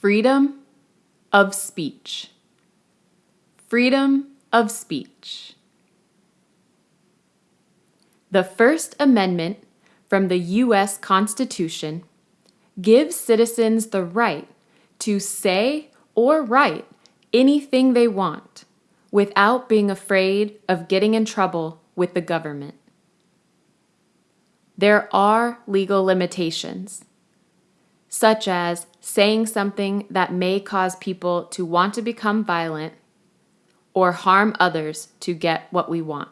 Freedom of speech. Freedom of speech. The First Amendment from the U.S. Constitution gives citizens the right to say or write anything they want without being afraid of getting in trouble with the government. There are legal limitations, such as saying something that may cause people to want to become violent or harm others to get what we want.